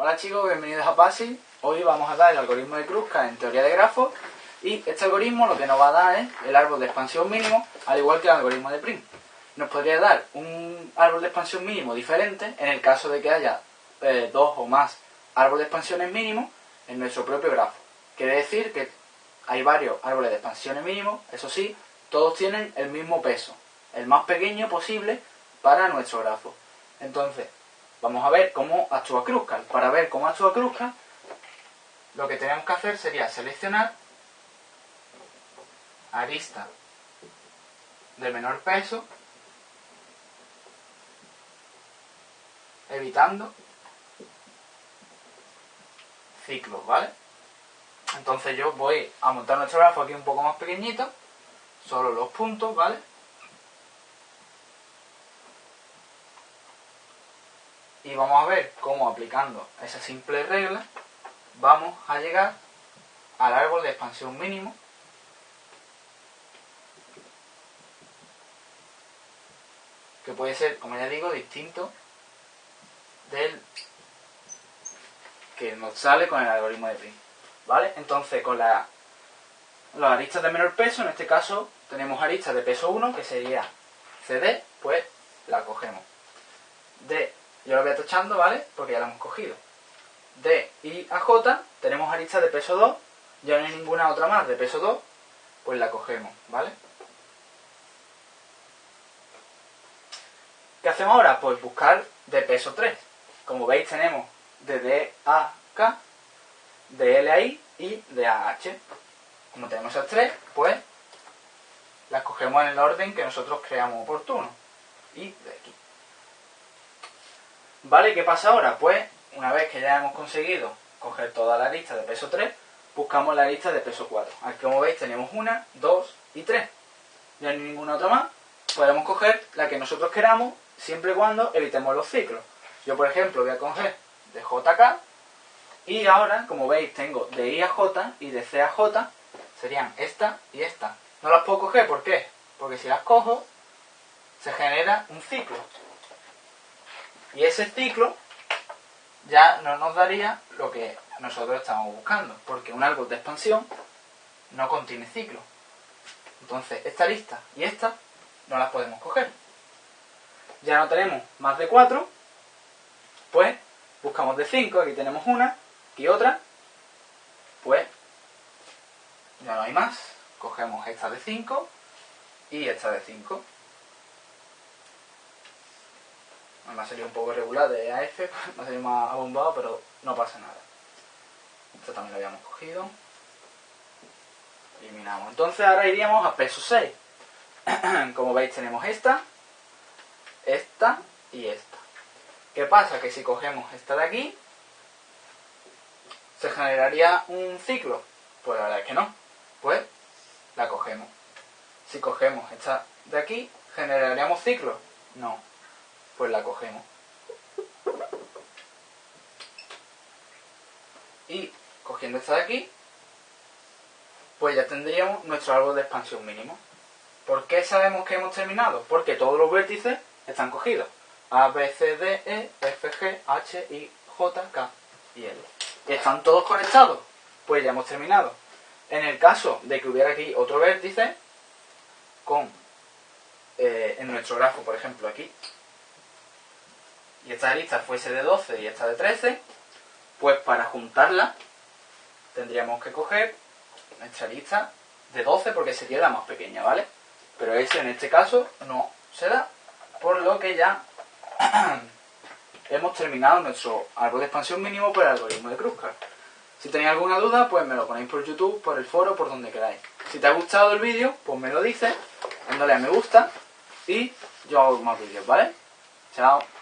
Hola chicos, bienvenidos a PASI. Hoy vamos a dar el algoritmo de Kruskal en teoría de grafos y este algoritmo lo que nos va a dar es el árbol de expansión mínimo, al igual que el algoritmo de Prim. Nos podría dar un árbol de expansión mínimo diferente en el caso de que haya eh, dos o más árboles de expansiones mínimos en nuestro propio grafo. Quiere decir que hay varios árboles de expansiones mínimos, eso sí, todos tienen el mismo peso, el más pequeño posible para nuestro grafo. Entonces, vamos a ver cómo actúa Kruskal. Para ver cómo actúa Kruskal, lo que tenemos que hacer sería seleccionar arista de menor peso, evitando ciclos, ¿vale? Entonces yo voy a montar nuestro grafo aquí un poco más pequeñito, solo los puntos, ¿vale? Y vamos a ver cómo aplicando esa simple regla vamos a llegar al árbol de expansión mínimo que puede ser, como ya digo, distinto del que nos sale con el algoritmo de Prim. ¿Vale? Entonces, con la, las aristas de menor peso, en este caso tenemos aristas de peso 1, que sería CD, pues la cogemos. D yo lo voy tachando, ¿vale? Porque ya lo hemos cogido. D y a J tenemos aristas de peso 2, ya no hay ninguna otra más de peso 2, pues la cogemos, ¿vale? ¿Qué hacemos ahora? Pues buscar de peso 3. Como veis tenemos de D a K, de L a I y de A a H. Como tenemos esas tres, pues las cogemos en el orden que nosotros creamos oportuno. Y de aquí. ¿Vale? ¿Qué pasa ahora? Pues, una vez que ya hemos conseguido coger toda la lista de peso 3, buscamos la lista de peso 4. Aquí, como veis, tenemos una, dos y tres. Ya no hay ninguna otra más. Podemos coger la que nosotros queramos, siempre y cuando evitemos los ciclos. Yo, por ejemplo, voy a coger de JK, y ahora, como veis, tengo de I a J y de C a J, serían esta y esta. No las puedo coger, ¿por qué? Porque si las cojo, se genera un ciclo. Y ese ciclo ya no nos daría lo que nosotros estamos buscando, porque un árbol de expansión no contiene ciclo. Entonces, esta lista y esta no las podemos coger. Ya no tenemos más de 4, pues buscamos de 5, aquí tenemos una y otra, pues ya no hay más, cogemos esta de 5 y esta de 5. Me ha salido un poco regular de AF, me ha salido más abombado, pero no pasa nada. Esto también lo habíamos cogido. Eliminamos. Entonces ahora iríamos a peso 6. Como veis tenemos esta, esta y esta. ¿Qué pasa? Que si cogemos esta de aquí, ¿se generaría un ciclo? Pues la verdad es que no. Pues la cogemos. Si cogemos esta de aquí, ¿generaríamos ciclo? No pues la cogemos. Y cogiendo esta de aquí, pues ya tendríamos nuestro árbol de expansión mínimo. ¿Por qué sabemos que hemos terminado? Porque todos los vértices están cogidos. A, B, C, D, E, F, G, H, I, J, K y L. ¿Están todos conectados? Pues ya hemos terminado. En el caso de que hubiera aquí otro vértice, con eh, en nuestro grafo, por ejemplo, aquí, y esta lista fuese de 12 y esta de 13, pues para juntarla tendríamos que coger nuestra lista de 12 porque sería la más pequeña, ¿vale? Pero ese en este caso no se da, por lo que ya hemos terminado nuestro árbol de expansión mínimo por el algoritmo de Kruskal. Si tenéis alguna duda, pues me lo ponéis por YouTube, por el foro, por donde queráis. Si te ha gustado el vídeo, pues me lo dices, dándole a me gusta y yo hago más vídeos, ¿vale? Chao.